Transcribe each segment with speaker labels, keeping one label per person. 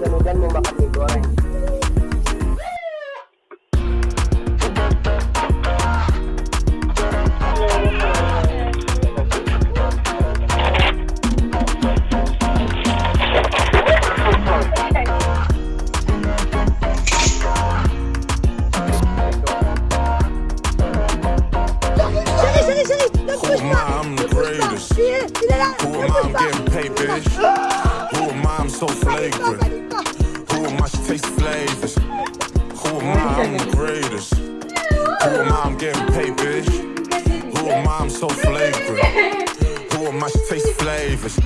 Speaker 1: Mo.
Speaker 2: Nag-push
Speaker 3: Who am. I? I'm the greatest. Who am I? I'm getting paid, bitch. Who am I? I'm so flagrant. I'm the greatest. Who am I? I'm getting paid, bitch. Who am I? I'm so flagrant. Who am I? She tastes flavors.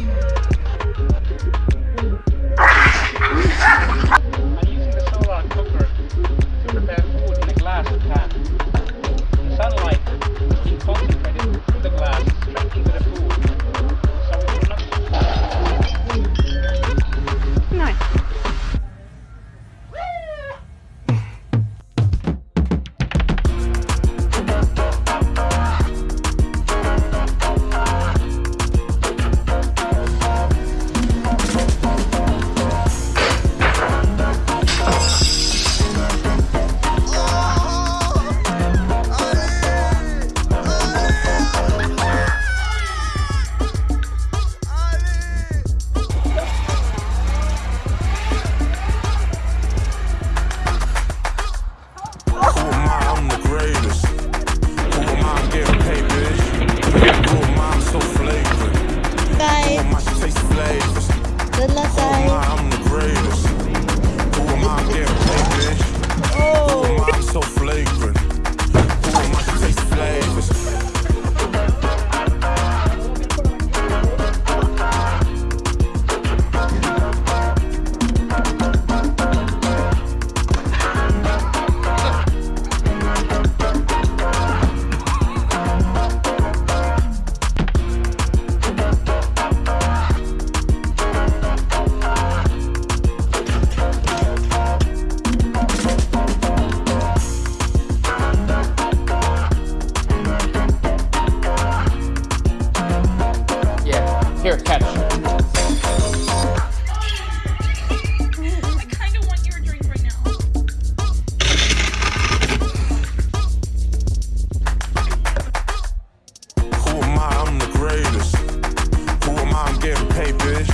Speaker 3: Paid, bitch.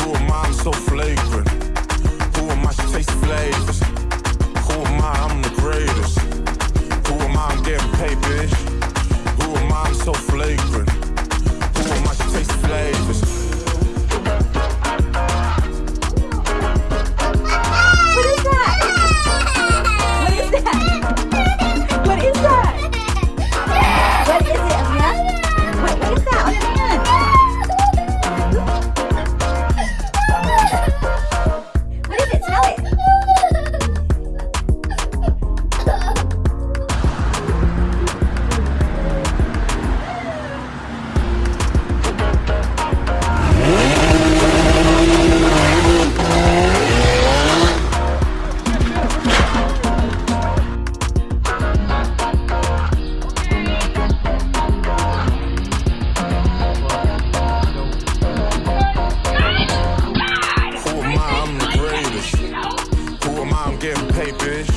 Speaker 3: Who am I? I'm so flagrant. Who am I? She tastes flavors. Who am I? I'm the getting paid, bitch.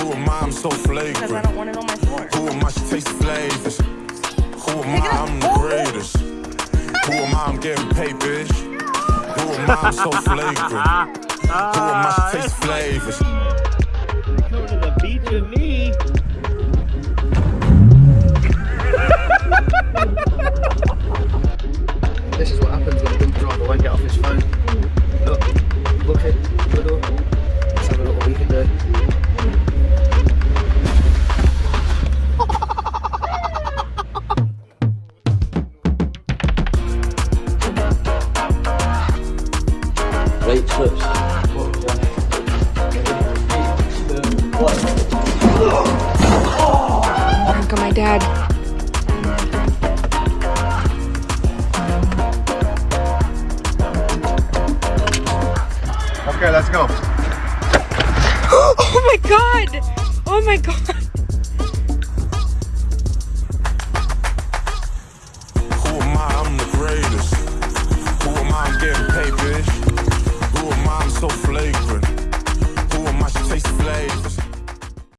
Speaker 3: Who am I? I'm so Because I
Speaker 4: don't want it on my floor.
Speaker 3: Who am I? She tastes flavors. Who am I? I'm the greatest. Who am I? I'm getting paid, bitch. Who am I? I'm so flagrant. Who am I? She tastes flavors. Go to the beach with me. flips. Uncle, my dad.
Speaker 4: Okay, let's
Speaker 3: go.
Speaker 4: oh my god! Oh my god!
Speaker 3: Who am I? I'm the greatest. Who am I? Getting paid, bitch. Who am I? I'm so flagrant. Who am I? She tastes flavors.